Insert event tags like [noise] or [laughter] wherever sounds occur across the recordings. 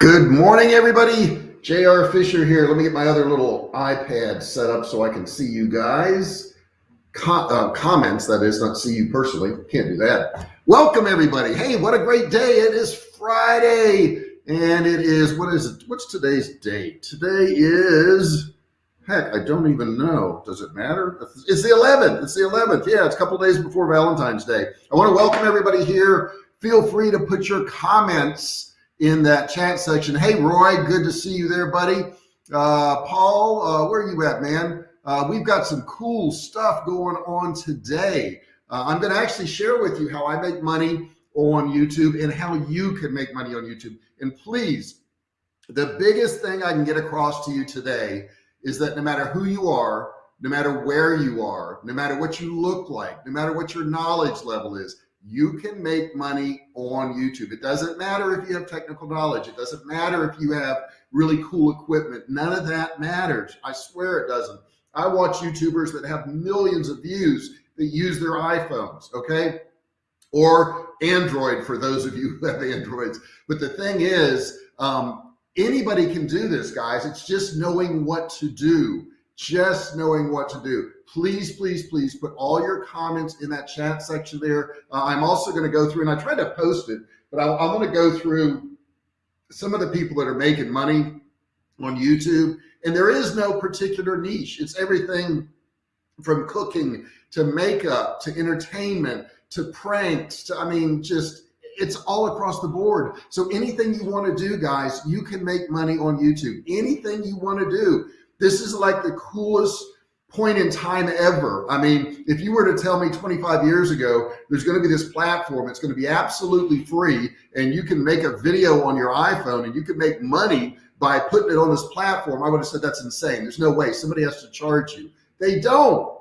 Good morning, everybody. JR Fisher here. Let me get my other little iPad set up so I can see you guys. uh, comments, that is, not see you personally. Can't do that. Welcome, everybody. Hey, what a great day. It is Friday. And it is, what is it? What's today's date? Today is, heck, I don't even know. Does it matter? It's the 11th. It's the 11th. Yeah, it's a couple days before Valentine's Day. I want to welcome everybody here. Feel free to put your comments in that chat section. Hey, Roy, good to see you there, buddy. Uh, Paul, uh, where are you at, man? Uh, we've got some cool stuff going on today. Uh, I'm going to actually share with you how I make money on YouTube and how you can make money on YouTube. And please, the biggest thing I can get across to you today is that no matter who you are, no matter where you are, no matter what you look like, no matter what your knowledge level is, you can make money on YouTube. It doesn't matter if you have technical knowledge. It doesn't matter if you have really cool equipment. None of that matters. I swear it doesn't. I watch YouTubers that have millions of views that use their iPhones, okay? Or Android for those of you who have Androids. But the thing is, um, anybody can do this, guys. It's just knowing what to do, just knowing what to do please, please, please put all your comments in that chat section there. Uh, I'm also going to go through, and I tried to post it, but I, I want to go through some of the people that are making money on YouTube. And there is no particular niche. It's everything from cooking to makeup to entertainment to pranks to, I mean, just it's all across the board. So anything you want to do, guys, you can make money on YouTube. Anything you want to do. This is like the coolest point in time ever. I mean, if you were to tell me 25 years ago, there's going to be this platform, it's going to be absolutely free and you can make a video on your iPhone and you can make money by putting it on this platform, I would have said that's insane. There's no way somebody has to charge you. They don't.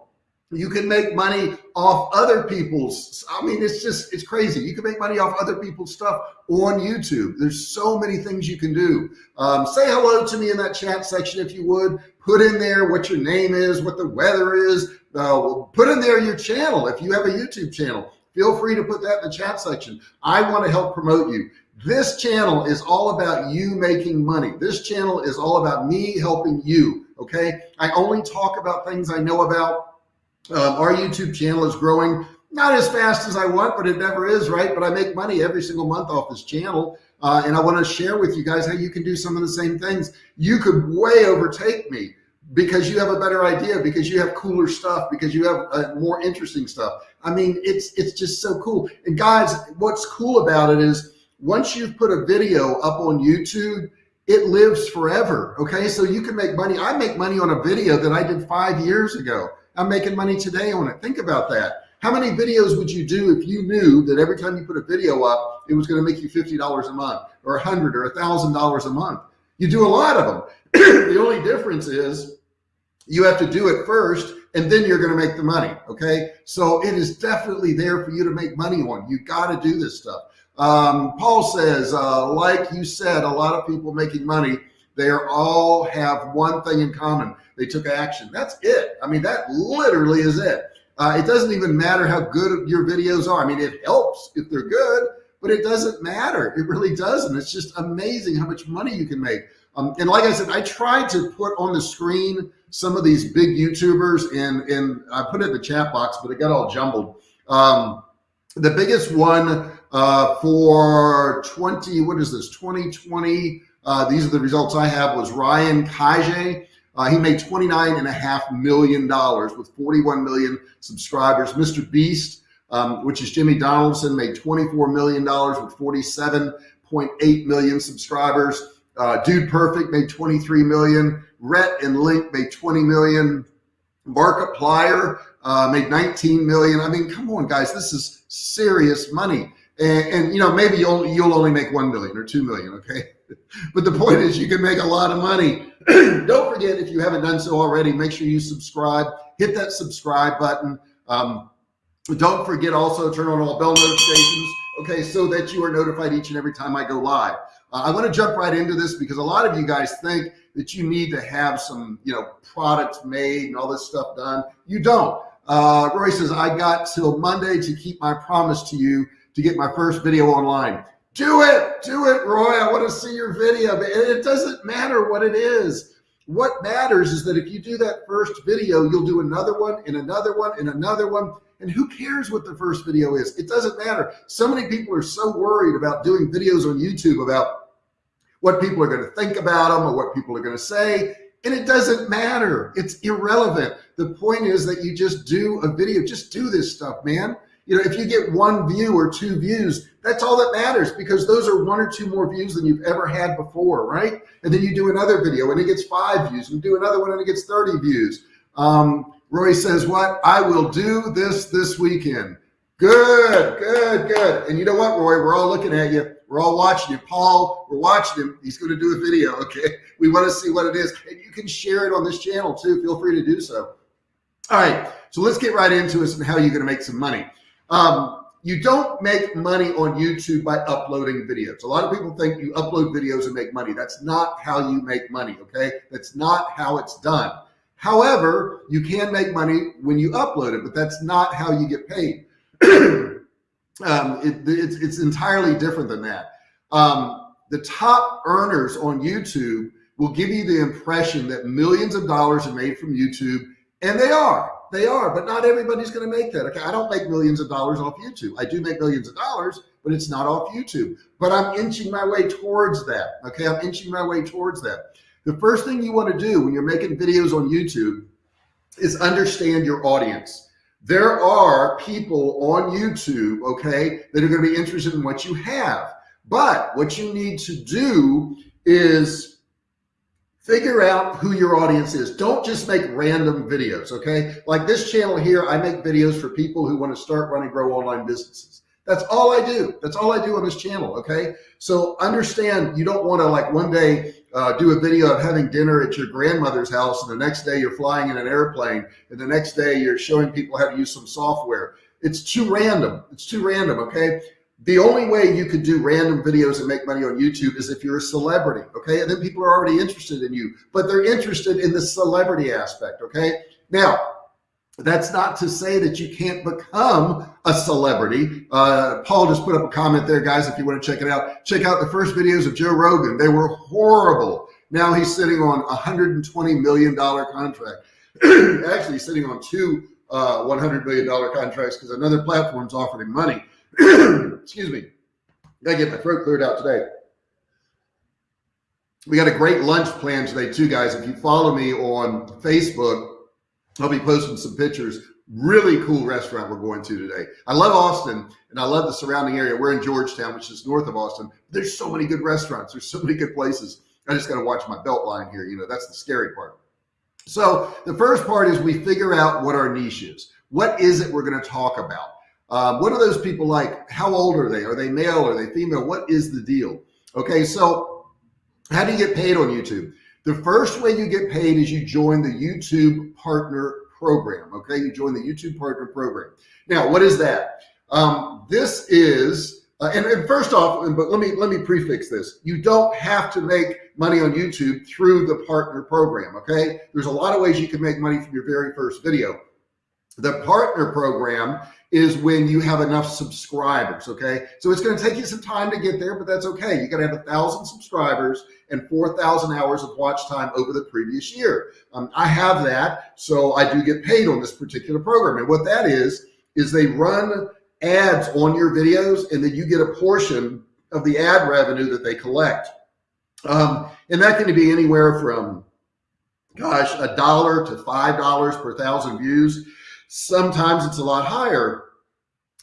You can make money off other people's. I mean, it's just, it's crazy. You can make money off other people's stuff on YouTube. There's so many things you can do. Um, say hello to me in that chat section if you would. Put in there what your name is, what the weather is. Uh, put in there your channel. If you have a YouTube channel, feel free to put that in the chat section. I want to help promote you. This channel is all about you making money. This channel is all about me helping you. Okay. I only talk about things I know about um, our YouTube channel is growing not as fast as I want, but it never is, right? But I make money every single month off this channel. Uh, and I want to share with you guys how you can do some of the same things. You could way overtake me because you have a better idea, because you have cooler stuff, because you have uh, more interesting stuff. I mean, it's it's just so cool. And guys, what's cool about it is once you've put a video up on YouTube, it lives forever. Okay, so you can make money. I make money on a video that I did five years ago. I'm making money today on it. Think about that. How many videos would you do if you knew that every time you put a video up, it was going to make you $50 a month or a hundred or a thousand dollars a month? You do a lot of them. [clears throat] the only difference is you have to do it first and then you're going to make the money. Okay. So it is definitely there for you to make money on. You got to do this stuff. Um, Paul says, uh, like you said, a lot of people making money, they are all have one thing in common. They took action. That's it. I mean, that literally is it. Uh, it doesn't even matter how good your videos are. I mean, it helps if they're good, but it doesn't matter. It really doesn't. It's just amazing how much money you can make. Um, and like I said, I tried to put on the screen some of these big YouTubers and, and I put it in the chat box, but it got all jumbled. Um, the biggest one uh, for 20, what is this, 2020, uh, these are the results I have was Ryan Kaji. Uh, he made $29.5 million with 41 million subscribers. Mr. Beast, um, which is Jimmy Donaldson, made $24 million with 47.8 million subscribers. Uh, Dude Perfect made 23 million. Rhett and Link made 20 million. Markiplier uh, made 19 million. I mean, come on, guys, this is serious money. And, and you know, maybe you'll you'll only make one million or two million, okay? [laughs] but the point is, you can make a lot of money. [clears throat] Don't forget, if you haven't done so already, make sure you subscribe. Hit that subscribe button. Um, don't forget also turn on all bell notifications, okay, so that you are notified each and every time I go live. Uh, I want to jump right into this because a lot of you guys think that you need to have some, you know, products made and all this stuff done. You don't. Uh, Roy says, I got till Monday to keep my promise to you to get my first video online. Do it, do it, Roy. I want to see your video. It doesn't matter what it is. What matters is that if you do that first video, you'll do another one and another one and another one. And who cares what the first video is? It doesn't matter. So many people are so worried about doing videos on YouTube about what people are going to think about them or what people are going to say. And it doesn't matter. It's irrelevant. The point is that you just do a video, just do this stuff, man. You know, if you get one view or two views, that's all that matters because those are one or two more views than you've ever had before, right? And then you do another video and it gets five views, and do another one and it gets 30 views. Um, Roy says, what? I will do this this weekend. Good, good, good. And you know what, Roy? We're all looking at you. We're all watching you. Paul, we're watching him. He's going to do a video, [laughs] okay? We want to see what it is. And you can share it on this channel too. Feel free to do so. All right, so let's get right into it and how you're going to make some money. Um, you don't make money on YouTube by uploading videos. A lot of people think you upload videos and make money. That's not how you make money, okay? That's not how it's done. However, you can make money when you upload it, but that's not how you get paid. [clears throat] um, it, it's, it's entirely different than that. Um, the top earners on YouTube will give you the impression that millions of dollars are made from YouTube, and they are. They are, but not everybody's going to make that. Okay, I don't make millions of dollars off YouTube. I do make millions of dollars, but it's not off YouTube. But I'm inching my way towards that. Okay, I'm inching my way towards that. The first thing you want to do when you're making videos on YouTube is understand your audience. There are people on YouTube, okay, that are going to be interested in what you have. But what you need to do is figure out who your audience is. Don't just make random videos, okay? Like this channel here, I make videos for people who want to start, run, and grow online businesses. That's all I do. That's all I do on this channel, okay? So understand you don't want to like one day uh, do a video of having dinner at your grandmother's house and the next day you're flying in an airplane and the next day you're showing people how to use some software. It's too random. It's too random, okay? The only way you could do random videos and make money on YouTube is if you're a celebrity, okay? And then people are already interested in you, but they're interested in the celebrity aspect, okay? Now, that's not to say that you can't become a celebrity. Uh, Paul just put up a comment there, guys, if you want to check it out. Check out the first videos of Joe Rogan. They were horrible. Now he's sitting on a $120 million contract. [clears throat] Actually sitting on two uh, $100 million contracts because another platform's offered him money. [clears throat] excuse me, gotta get my throat cleared out today. We got a great lunch plan today too, guys. If you follow me on Facebook, I'll be posting some pictures. Really cool restaurant we're going to today. I love Austin and I love the surrounding area. We're in Georgetown, which is north of Austin. There's so many good restaurants. There's so many good places. I just got to watch my belt line here. You know, that's the scary part. So the first part is we figure out what our niche is. What is it we're going to talk about? Um, what are those people like? How old are they? Are they male? Are they female? What is the deal? Okay, so how do you get paid on YouTube? The first way you get paid is you join the YouTube Partner Program. Okay, you join the YouTube Partner Program. Now, what is that? Um, this is, uh, and, and first off, but let me let me prefix this. You don't have to make money on YouTube through the Partner Program. Okay, there's a lot of ways you can make money from your very first video. The Partner Program is when you have enough subscribers. Okay. So it's going to take you some time to get there, but that's okay. You got to have a thousand subscribers and 4,000 hours of watch time over the previous year. Um, I have that. So I do get paid on this particular program. And what that is, is they run ads on your videos and then you get a portion of the ad revenue that they collect. Um, and that can be anywhere from, gosh, a dollar to $5 per thousand views. Sometimes it's a lot higher.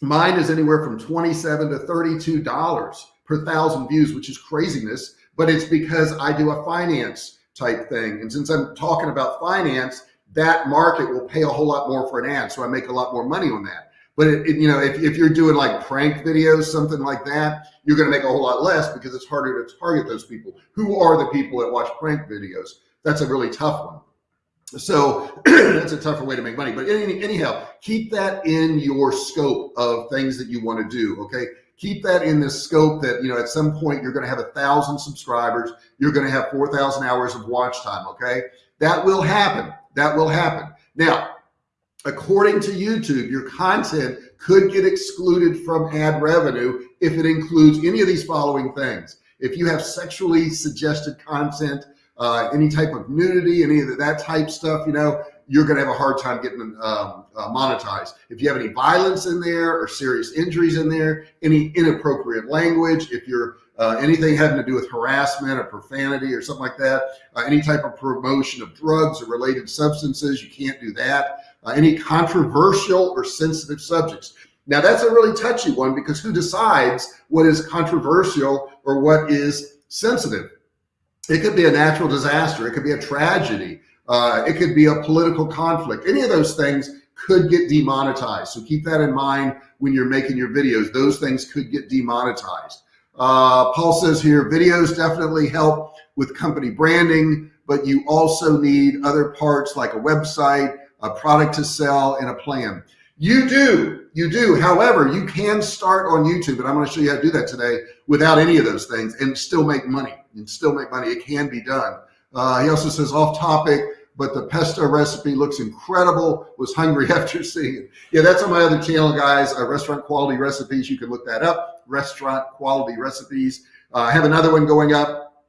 Mine is anywhere from 27 to $32 per thousand views, which is craziness, but it's because I do a finance type thing. And since I'm talking about finance, that market will pay a whole lot more for an ad. So I make a lot more money on that. But it, it, you know, if, if you're doing like prank videos, something like that, you're going to make a whole lot less because it's harder to target those people. Who are the people that watch prank videos? That's a really tough one. So [clears throat] that's a tougher way to make money. But any, anyhow, keep that in your scope of things that you want to do. Okay. Keep that in the scope that, you know, at some point you're going to have a thousand subscribers. You're going to have 4,000 hours of watch time. Okay. That will happen. That will happen. Now, according to YouTube, your content could get excluded from ad revenue if it includes any of these following things. If you have sexually suggested content, uh, any type of nudity, any of that type stuff, you know, you're going to have a hard time getting um, uh, monetized. If you have any violence in there or serious injuries in there, any inappropriate language, if you're uh, anything having to do with harassment or profanity or something like that, uh, any type of promotion of drugs or related substances, you can't do that. Uh, any controversial or sensitive subjects. Now that's a really touchy one because who decides what is controversial or what is sensitive? It could be a natural disaster. It could be a tragedy. Uh, it could be a political conflict. Any of those things could get demonetized. So keep that in mind when you're making your videos. Those things could get demonetized. Uh, Paul says here, videos definitely help with company branding, but you also need other parts like a website, a product to sell, and a plan. You do, you do. However, you can start on YouTube, and I'm going to show you how to do that today without any of those things and still make money. And still make money. It can be done. Uh, he also says off topic, but the pesto recipe looks incredible. Was hungry [laughs] after seeing it. Yeah, that's on my other channel, guys. Uh, restaurant quality recipes. You can look that up. Restaurant quality recipes. Uh, I have another one going up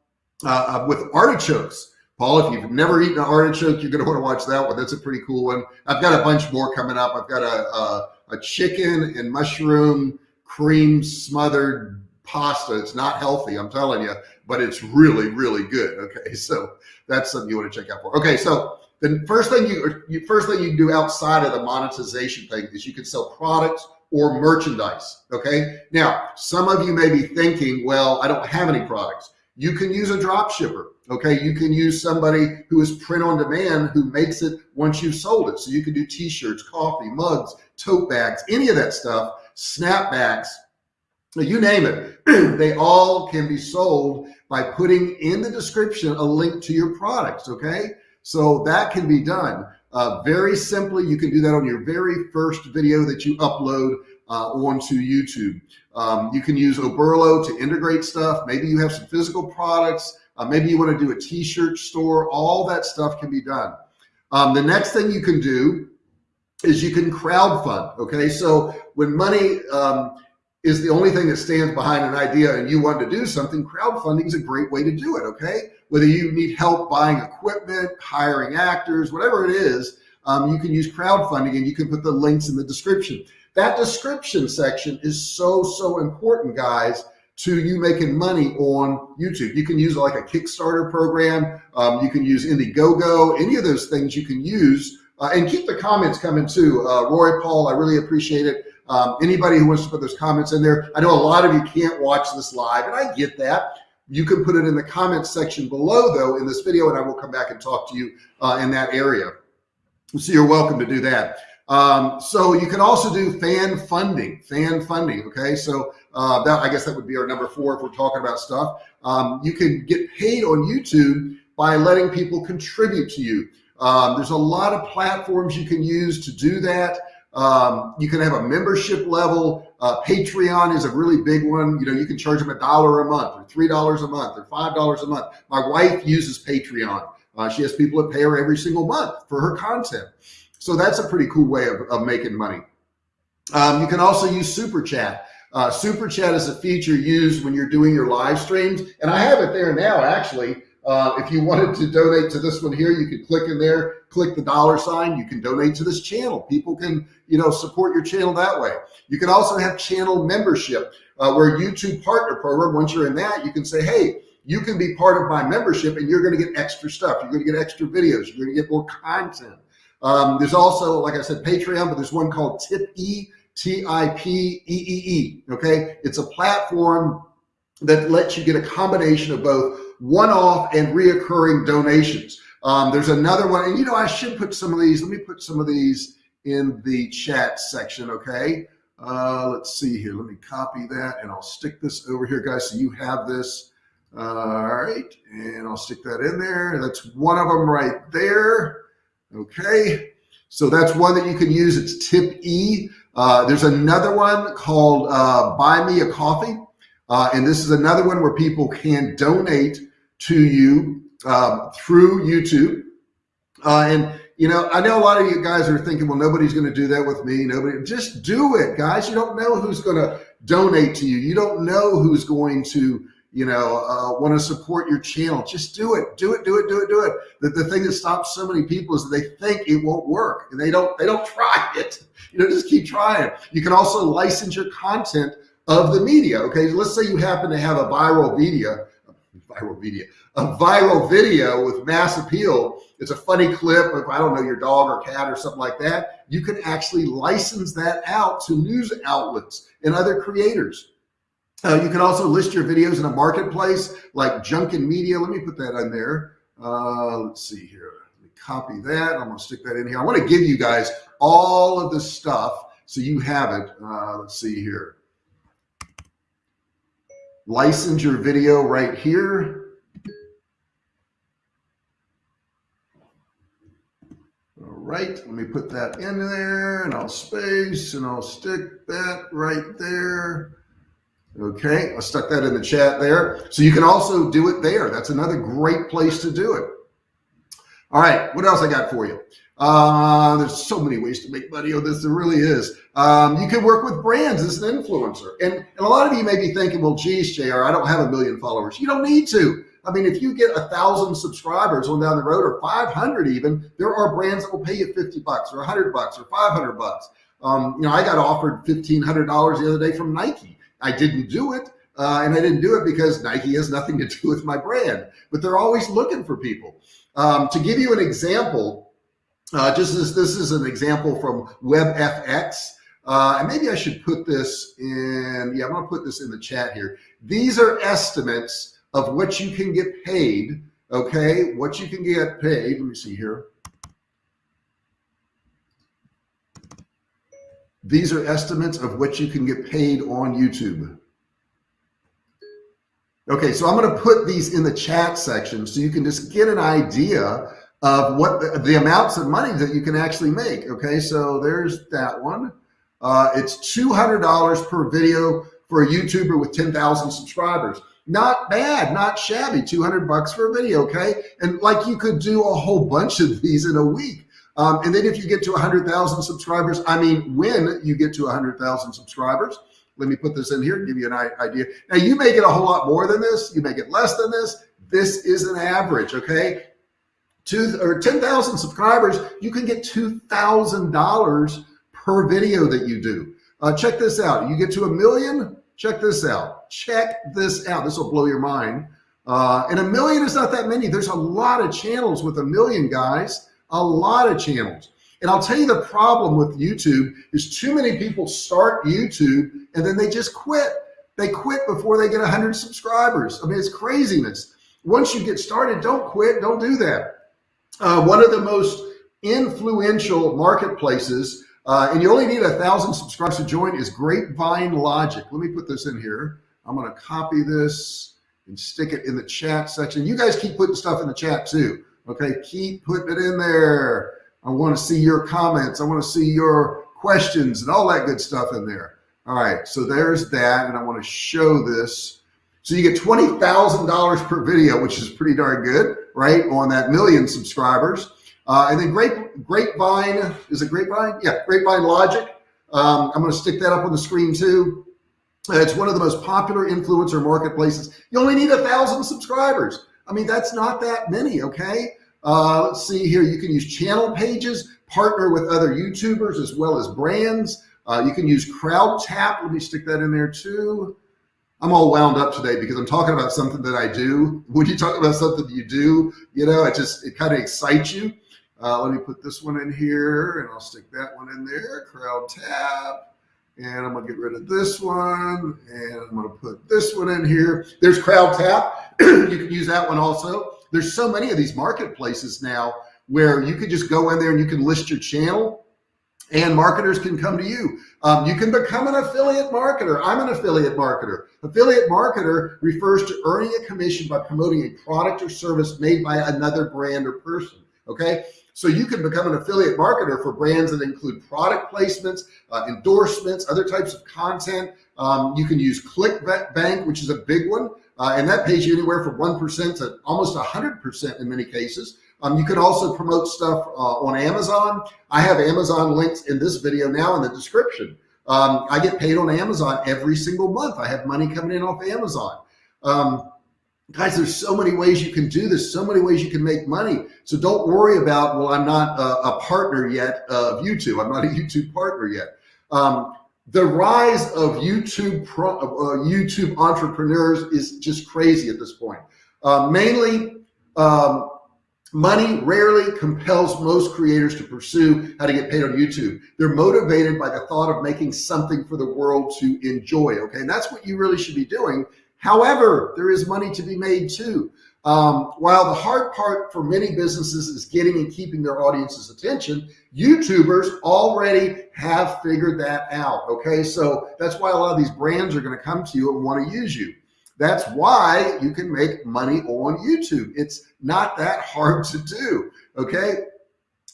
uh, uh with artichokes. Paul, if you've never eaten an artichoke, you're going to want to watch that one. That's a pretty cool one. I've got a bunch more coming up. I've got a, a, a chicken and mushroom cream smothered pasta. It's not healthy, I'm telling you, but it's really, really good. Okay, [laughs] so that's something you want to check out for. Okay, so the first thing you, first thing you can do outside of the monetization thing is you can sell products or merchandise. Okay, now some of you may be thinking, well, I don't have any products. You can use a drop shipper. Okay, you can use somebody who is print on demand who makes it once you've sold it. So you can do t-shirts, coffee, mugs, tote bags, any of that stuff, snapbacks, you name it, [clears throat] they all can be sold by putting in the description a link to your products. Okay. So that can be done uh, very simply. You can do that on your very first video that you upload uh, onto YouTube. Um, you can use Oberlo to integrate stuff. Maybe you have some physical products. Uh, maybe you want to do a t-shirt store. All that stuff can be done. Um, the next thing you can do is you can crowdfund. Okay. So when money, um, is the only thing that stands behind an idea and you want to do something, crowdfunding is a great way to do it, okay? Whether you need help buying equipment, hiring actors, whatever it is, um, you can use crowdfunding and you can put the links in the description. That description section is so, so important, guys, to you making money on YouTube. You can use like a Kickstarter program. Um, you can use Indiegogo, any of those things you can use. Uh, and keep the comments coming too. Uh, Roy, Paul, I really appreciate it. Um, anybody who wants to put those comments in there, I know a lot of you can't watch this live, and I get that. You can put it in the comments section below, though, in this video, and I will come back and talk to you uh, in that area. So you're welcome to do that. Um, so you can also do fan funding, fan funding. Okay, so uh, that I guess that would be our number four if we're talking about stuff. Um, you can get paid on YouTube by letting people contribute to you. Um, there's a lot of platforms you can use to do that. Um, you can have a membership level. Uh, Patreon is a really big one. You know, you can charge them a dollar a month or $3 a month or $5 a month. My wife uses Patreon. Uh, she has people that pay her every single month for her content. So that's a pretty cool way of, of making money. Um, you can also use Super Chat. Uh, Super Chat is a feature used when you're doing your live streams. And I have it there now, actually. Uh, if you wanted to donate to this one here, you could click in there, click the dollar sign. You can donate to this channel. People can, you know, support your channel that way. You can also have channel membership uh, where YouTube partner program. Once you're in that, you can say, hey, you can be part of my membership and you're going to get extra stuff. You're going to get extra videos. You're going to get more content. Um, there's also, like I said, Patreon, but there's one called Tip-E, T-I-P-E-E-E. Okay. It's a platform that lets you get a combination of both one-off and reoccurring donations. Um, there's another one, and you know, I should put some of these. Let me put some of these in the chat section. Okay. Uh, let's see here. Let me copy that and I'll stick this over here, guys. So you have this. all right. And I'll stick that in there. That's one of them right there. Okay. So that's one that you can use. It's tip E. Uh, there's another one called uh, Buy Me a Coffee. Uh, and this is another one where people can donate to you um, through YouTube. Uh, and you know, I know a lot of you guys are thinking, well, nobody's going to do that with me. Nobody, just do it, guys. You don't know who's going to donate to you. You don't know who's going to, you know, uh, want to support your channel, just do it, do it, do it, do it, do it. The, the thing that stops so many people is they think it won't work and they don't, they don't [laughs] try it. You know, just keep trying. You can also license your content of the media. Okay. Let's say you happen to have a viral video, viral a viral video with mass appeal. It's a funny clip of, I don't know, your dog or cat or something like that. You can actually license that out to news outlets and other creators. Uh, you can also list your videos in a marketplace like Jukin Media. Let me put that on there. Uh, let's see here. Let me copy that. I'm going to stick that in here. I want to give you guys all of the stuff so you have it. Uh, let's see here. License your video right here. All right, let me put that in there and I'll space and I'll stick that right there. Okay, I stuck that in the chat there. So you can also do it there. That's another great place to do it. All right, what else I got for you? Uh, there's so many ways to make money on this. There really is. Um, you can work with brands as an influencer. And, and a lot of you may be thinking, well, geez, JR, I don't have a million followers. You don't need to. I mean, if you get a thousand subscribers on down the road or 500 even, there are brands that will pay you 50 bucks or 100 bucks or 500 bucks. Um, you know, I got offered $1,500 the other day from Nike. I didn't do it. Uh, and I didn't do it because Nike has nothing to do with my brand, but they're always looking for people. Um, to give you an example, uh, just as this is an example from WebFX, uh, and maybe I should put this in, yeah, I'm gonna put this in the chat here. These are estimates of what you can get paid, okay? What you can get paid, let me see here. These are estimates of what you can get paid on YouTube. Okay, so I'm going to put these in the chat section so you can just get an idea of what the, the amounts of money that you can actually make. Okay, so there's that one. Uh, it's $200 per video for a YouTuber with 10,000 subscribers. Not bad, not shabby, 200 bucks for a video, okay? And like you could do a whole bunch of these in a week. Um, and then if you get to 100,000 subscribers, I mean, when you get to 100,000 subscribers, let me put this in here, give you an idea. Now you may get a whole lot more than this. You may get less than this. This is an average, okay? Two or 10,000 subscribers, you can get $2,000 per video that you do. Uh, check this out. You get to a million, check this out. Check this out. This will blow your mind. Uh, and a million is not that many. There's a lot of channels with a million guys a lot of channels. And I'll tell you the problem with YouTube is too many people start YouTube and then they just quit. They quit before they get 100 subscribers. I mean, it's craziness. Once you get started, don't quit. Don't do that. Uh, one of the most influential marketplaces, uh, and you only need a thousand subscribers to join, is Grapevine Logic. Let me put this in here. I'm going to copy this and stick it in the chat section. You guys keep putting stuff in the chat too. Okay, keep putting it in there. I want to see your comments. I want to see your questions and all that good stuff in there. All right, so there's that. And I want to show this. So you get $20,000 per video, which is pretty darn good, right? On that million subscribers. Uh, and then Grape, Grapevine, is it Grapevine? Yeah, Grapevine Logic. Um, I'm going to stick that up on the screen too. Uh, it's one of the most popular influencer marketplaces. You only need a thousand subscribers. I mean, that's not that many, okay? Uh, let's see here. You can use channel pages, partner with other YouTubers as well as brands. Uh, you can use CrowdTap. Let me stick that in there too. I'm all wound up today because I'm talking about something that I do. [laughs] When you talk about something you do, you know, it just, it kind of excites you. Uh, let me put this one in here and I'll stick that one in there, crowd CrowdTap. And I'm gonna get rid of this one and I'm gonna put this one in here. There's crowd CrowdTap. [clears throat] you can use that one also there's so many of these marketplaces now where you could just go in there and you can list your channel and marketers can come to you. Um, you can become an affiliate marketer. I'm an affiliate marketer. Affiliate marketer refers to earning a commission by promoting a product or service made by another brand or person. Okay. So you can become an affiliate marketer for brands that include product placements, uh, endorsements, other types of content. Um, you can use ClickBank, which is a big one. Uh, and that pays you anywhere from 1% to almost 100% in many cases. Um, you can also promote stuff uh, on Amazon. I have Amazon links in this video now in the description. Um, I get paid on Amazon every single month. I have money coming in off Amazon. Um, guys, there's so many ways you can do this, so many ways you can make money. So don't worry about, well, I'm not a, a partner yet of YouTube. I'm not a YouTube partner yet. Um, the rise of YouTube pro, uh, YouTube entrepreneurs is just crazy at this point. Uh, mainly, um, money rarely compels most creators to pursue how to get paid on YouTube. They're motivated by the thought of making something for the world to enjoy. Okay, and that's what you really should be doing. However, there is money to be made too. Um, while the hard part for many businesses is getting and keeping their audience's attention, YouTubers already have figured that out. Okay. So that's why a lot of these brands are going to come to you and want to use you. That's why you can make money on YouTube. It's not that hard to do. Okay.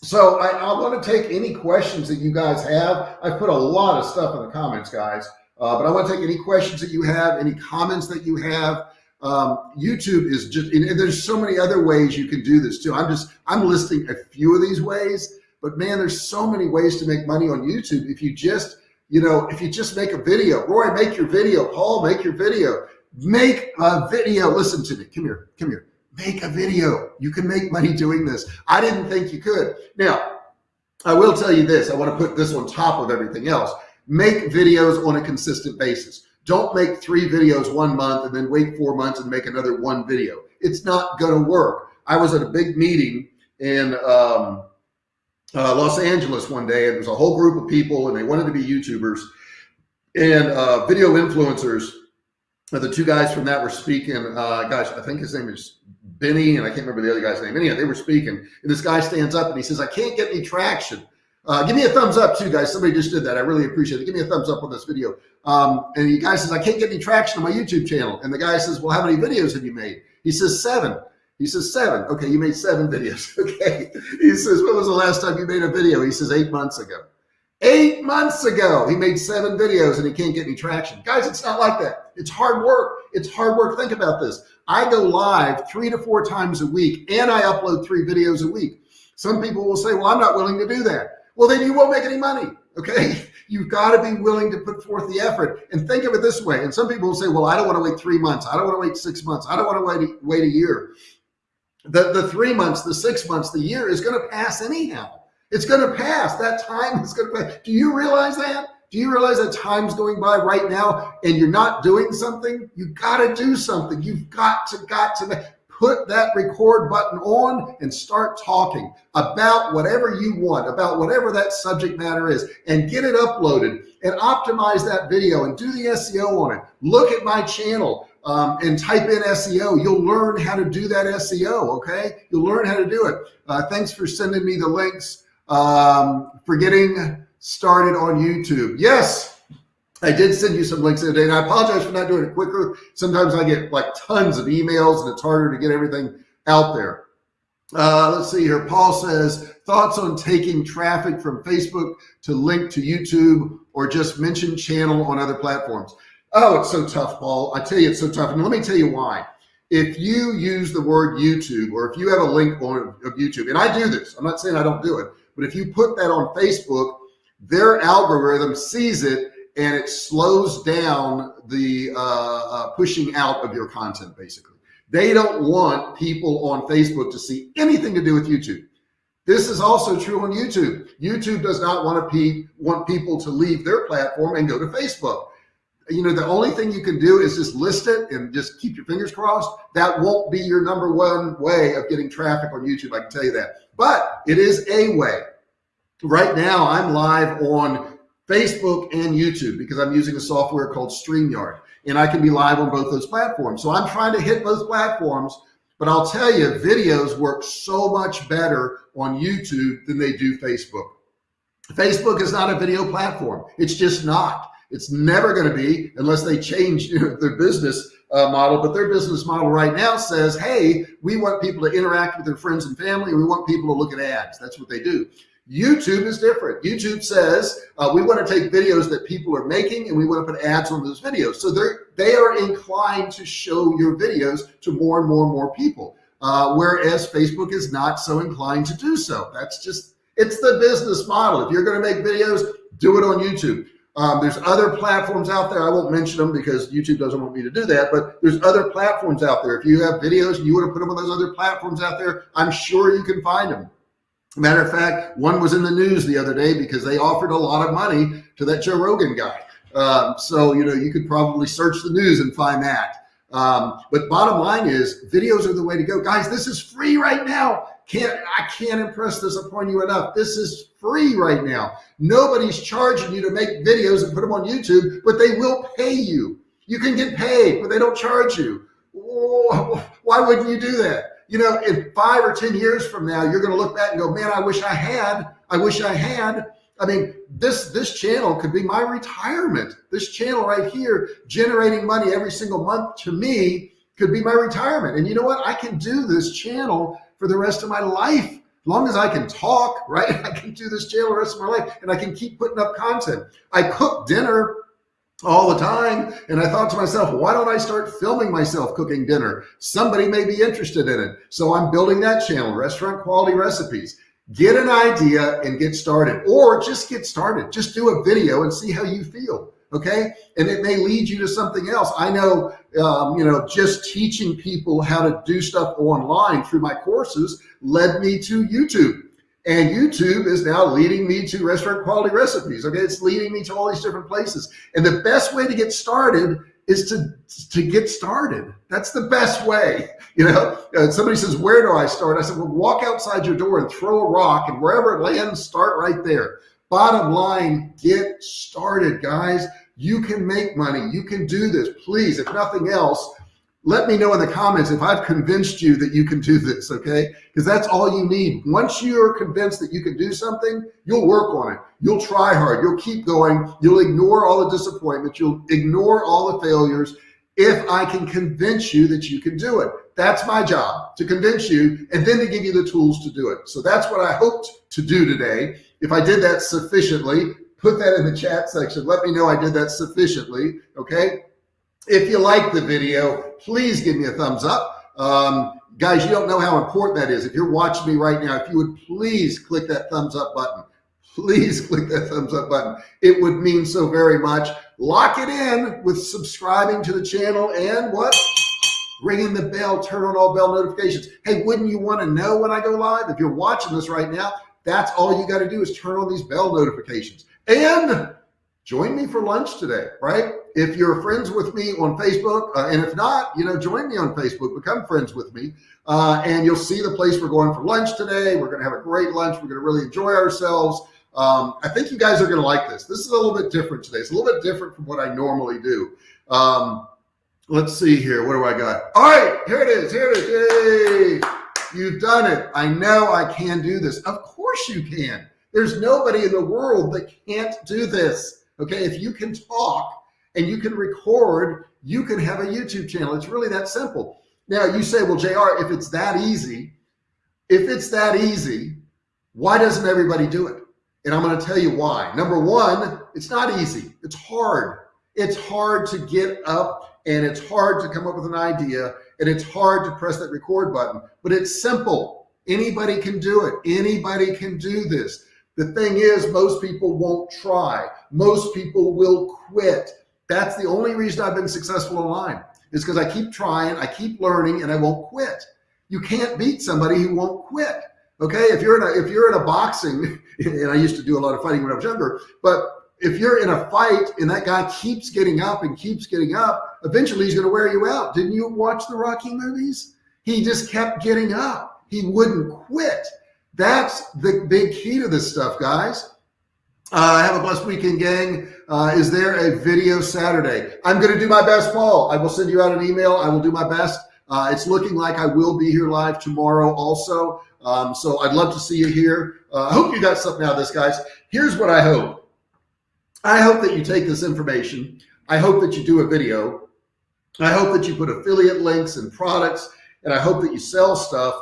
So I, I want to take any questions that you guys have. I put a lot of stuff in the comments, guys, uh, but I want to take any questions that you have, any comments that you have. Um, YouTube is just, and there's so many other ways you can do this too. I'm just, I'm listing a few of these ways, but man, there's so many ways to make money on YouTube. If you just, you know, if you just make a video, Roy, make your video, Paul, make your video, make a video. Listen to me. Come here, come here. Make a video. You can make money doing this. I didn't think you could. Now, I will tell you this. I want to put this on top of everything else. Make videos on a consistent basis. Don't make three videos one month and then wait four months and make another one video. It's not going to work. I was at a big meeting in um, uh, Los Angeles one day, and there was a whole group of people, and they wanted to be YouTubers and uh, video influencers. The two guys from that were speaking. Uh, gosh, I think his name is Benny, and I can't remember the other guy's name. Anyhow, they were speaking, and this guy stands up and he says, "I can't get any traction." Uh, give me a thumbs up too, guys. Somebody just did that. I really appreciate it. Give me a thumbs up on this video. Um, and the guy says, I can't get any traction on my YouTube channel. And the guy says, well, how many videos have you made? He says, seven. He says, seven. Okay, you made seven [laughs] videos. Okay. He says, when was the last time you made a video? He says, eight months ago. Eight months ago, he made seven videos and he can't get any traction. Guys, it's not like that. It's hard work. It's hard work. Think about this. I go live three to four times a week and I upload three videos a week. Some people will say, well, I'm not willing to do that well, then you won't make any money. Okay. [laughs] You've got to be willing to put forth the effort and think of it this way. And some people will say, well, I don't want to wait three months. I don't want to wait six months. I don't want to wait, wait a year. The, the three months, the six months, the year is going to pass anyhow. It's going to pass. That time is going to pass. Do you realize that? Do you realize that time's going by right now and you're not doing something? You got to do something. You've got to, got to put that record button on and start talking about whatever you want, about whatever that subject matter is, and get it uploaded and optimize that video and do the SEO on it. Look at my channel um, and type in SEO. You'll learn how to do that SEO, okay? You'll learn how to do it. Uh, thanks for sending me the links um, for getting started on YouTube. Yes, I did send you some links today, and I apologize for not doing it quicker. Sometimes I get like tons of emails, and it's harder to get everything out there. Uh, let's see here. Paul says, thoughts on taking traffic from Facebook to link to YouTube or just mention channel on other platforms? Oh, it's so tough, Paul. I tell you, it's so tough. And let me tell you why. If you use the word YouTube or if you have a link on of YouTube, and I do this, I'm not saying I don't do it, but if you put that on Facebook, their algorithm sees it and it slows down the uh, uh, pushing out of your content basically. They don't want people on facebook to see anything to do with youtube. This is also true on youtube. Youtube does not want to pe want people to leave their platform and go to facebook. You know the only thing you can do is just list it and just keep your fingers crossed. That won't be your number one way of getting traffic on youtube i can tell you that but it is a way right now i'm live on Facebook and YouTube because I'm using a software called StreamYard and I can be live on both those platforms. So I'm trying to hit both platforms, but I'll tell you, videos work so much better on YouTube than they do Facebook. Facebook is not a video platform. It's just not. It's never going to be unless they change [laughs] their business uh, model. But their business model right now says, hey, we want people to interact with their friends and family. We want people to look at ads. That's what they do. YouTube is different. YouTube says uh, we want to take videos that people are making and we want to put ads on those videos. So they're they are inclined to show your videos to more and more and more people. Uh, whereas Facebook is not so inclined to do so. That's just it's the business model. If you're going to make videos, do it on YouTube. Um, there's other platforms out there. I won't mention them because YouTube doesn't want me to do that, but there's other platforms out there. If you have videos and you want to put them on those other platforms out there, I'm sure you can find them. Matter of fact, one was in the news the other day because they offered a lot of money to that Joe Rogan guy. Um, so, you know, you could probably search the news and find that. Um, but bottom line is videos are the way to go. Guys, this is free right now. Can't I can't impress this upon you enough. This is free right now. Nobody's charging you to make videos and put them on YouTube, but they will pay you. You can get paid, but they don't charge you. Why wouldn't you do that? You know, in five or 10 years from now, you're going to look back and go, man, I wish I had, I wish I had. I mean, this, this channel could be my retirement. This channel right here, generating money every single month to me could be my retirement. And you know what? I can do this channel for the rest of my life. As long as I can talk, [laughs] right? I can do this channel the rest of my life and I can keep putting up content. I cook dinner all the time. And I thought to myself, why don't I start filming myself cooking dinner? Somebody may be interested in it. So I'm building that channel, Restaurant Quality Recipes. Get an idea and get started or just get started. Just do a video and see how you feel. Okay. And it may lead you to something else. I know, um, you know, just teaching people how to do stuff online through my courses led me to YouTube. And YouTube is now leading me to restaurant quality recipes. Okay. It's leading me to all these different places. And the best way to get started is to, to get started. That's the best way. [laughs] You know, uh, somebody says, where do I start? I said, well, walk outside your door and throw a rock and wherever it lands, start right there. Bottom line, get started, guys. You can make money. You can do this. Please, if nothing else, let me know in the comments if I've convinced you that you can do this, okay? Because that's all you need. Once you're convinced that you can do something, you'll work on it. You'll try hard. You'll keep going. You'll ignore all the disappointments. You'll ignore all the failures if I can convince you that you can do it. That's my job, to convince you and then to give you the tools to do it. So that's what I hoped to do today. If I did that sufficiently, put that in the chat section. Let me know I did that sufficiently, okay? If you like the video, please give me a thumbs up. Um, guys, you don't know how important that is. If you're watching me right now, if you would please click that thumbs up button, please [laughs] click that thumbs up button. It would mean so very much. Lock it in with subscribing to the channel and what? Ringing the bell, turn on all bell notifications. Hey, wouldn't you want to know when I go live? If you're watching this right now, that's all you got to do is turn on these bell notifications. And join me for lunch today, right? If you're friends with me on Facebook, uh, and if not, you know, join me on Facebook, become friends with me, uh, and you'll see the place we're going for lunch today. We're going to have a great lunch. We're going to really enjoy ourselves. Um, I think you guys are going to like this. This is a little bit different today. It's a little bit different from what I normally do. Um, let's see here. What do I got? All right, here it is. Here it is. Yay. You've done it. I know I can do this. Of course you can. There's nobody in the world that can't do this. Okay. If you can talk and you can record, you can have a YouTube channel. It's really that simple. Now you say, well, JR, if it's that easy, if it's that easy, why doesn't everybody do it? And I'm going to tell you why. Number one, it's not easy. It's hard. It's hard to get up and it's hard to come up with an idea and it's hard to press that record button, but it's simple. Anybody can do it. Anybody can do this. The thing is, most people won't try. Most people will quit. That's the only reason I've been successful online is because I keep trying, I keep learning, and I won't quit. You can't beat somebody who won't quit. Okay, if you're in a if you're in a boxing, [laughs] and I used to do a lot of fighting when I was younger, but if you're in a fight and that guy keeps getting up and keeps getting up, eventually he's going to wear you out. Didn't you watch the Rocky movies? He just kept getting up. He wouldn't quit. That's the big key to this stuff, guys. Uh, have a blessed weekend, gang. Uh, is there a video Saturday? I'm going to do my best, Paul. I will send you out an email. I will do my best. Uh, it's looking like I will be here live tomorrow also. Um, so I'd love to see you here. Uh, I hope you got something out of this, guys. Here's what I hope. I hope that you take this information. I hope that you do a video. I hope that you put affiliate links and products, and I hope that you sell stuff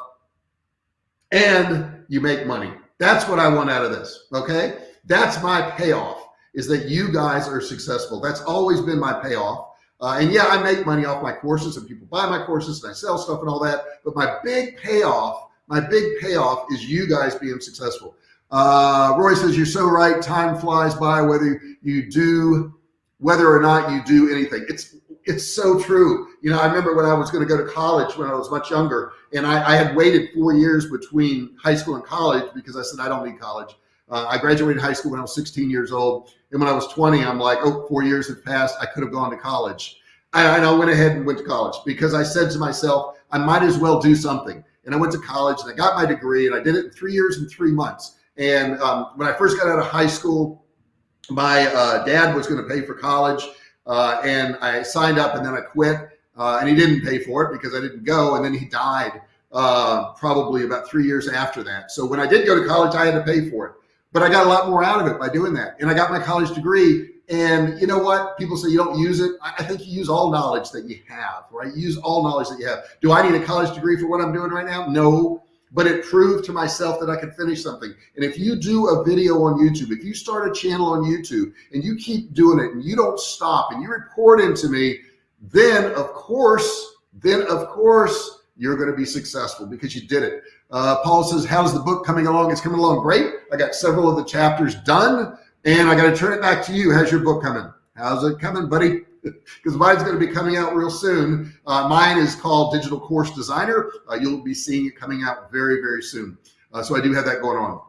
and you make money. That's what I want out of this. Okay. That's my payoff is that you guys are successful. That's always been my payoff. Uh, and yeah, I make money off my courses and people buy my courses and I sell stuff and all that. But my big payoff, my big payoff is you guys being successful. Uh, Roy says, you're so right. Time flies by whether you do, whether or not you do anything. It's, it's so true. You know, I remember when I was going to go to college when I was much younger and I, I had waited four years between high school and college because I said, I don't need college. Uh, I graduated high school when I was 16 years old. And when I was 20, I'm like, oh, four years have passed. I could have gone to college. And I went ahead and went to college because I said to myself, I might as well do something. And I went to college and I got my degree and I did it in three years and three months. And um, when I first got out of high school, my uh, dad was going to pay for college uh, and I signed up and then I quit uh, and he didn't pay for it because I didn't go. And then he died uh, probably about three years after that. So when I did go to college, I had to pay for it, but I got a lot more out of it by doing that. And I got my college degree and you know what? People say you don't use it. I think you use all knowledge that you have, right? You use all knowledge that you have. Do I need a college degree for what I'm doing right now? No, but it proved to myself that I could finish something. And if you do a video on YouTube, if you start a channel on YouTube and you keep doing it and you don't stop and you report into me, then of course, then of course, you're going to be successful because you did it. Uh, Paul says, how's the book coming along? It's coming along great. I got several of the chapters done. And I got to turn it back to you. How's your book coming? How's it coming, buddy? [laughs] Because mine's going to be coming out real soon. Uh, mine is called Digital Course Designer. Uh, you'll be seeing it coming out very, very soon. Uh, so I do have that going on.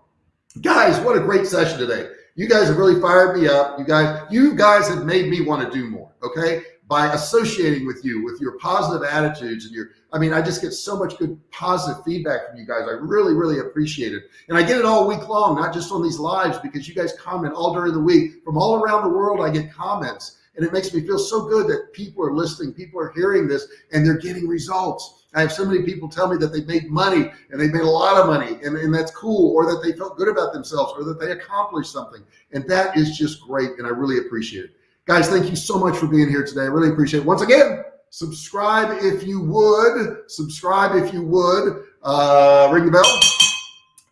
Guys, what a great session today. You guys have really fired me up. You guys, you guys have made me want to do more. Okay by associating with you, with your positive attitudes and your, I mean, I just get so much good positive feedback from you guys. I really, really appreciate it. And I get it all week long, not just on these lives, because you guys comment all during the week from all around the world. I get comments and it makes me feel so good that people are listening, people are hearing this and they're getting results. I have so many people tell me that they've made money and they've made a lot of money and, and that's cool, or that they felt good about themselves or that they accomplished something. And that is just great. And I really appreciate it. Guys, thank you so much for being here today. I really appreciate it. Once again, subscribe if you would. Subscribe if you would. Uh, ring the bell.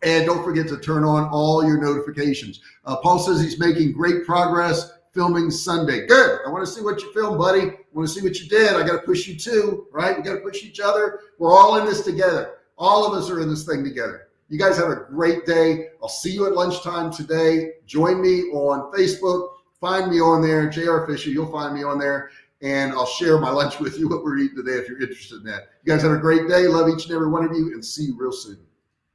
And don't forget to turn on all your notifications. Uh, Paul says he's making great progress filming Sunday. Good. I want to see what you filmed, buddy. I want to see what you did. I got to push you too, right? We got to push each other. We're all in this together. All of us are in this thing together. You guys have a great day. I'll see you at lunchtime today. Join me on Facebook find me on there, JR Fisher, you'll find me on there and I'll share my lunch with you, what we're eating today if you're interested in that. You guys have a great day. Love each and every one of you and see you real soon.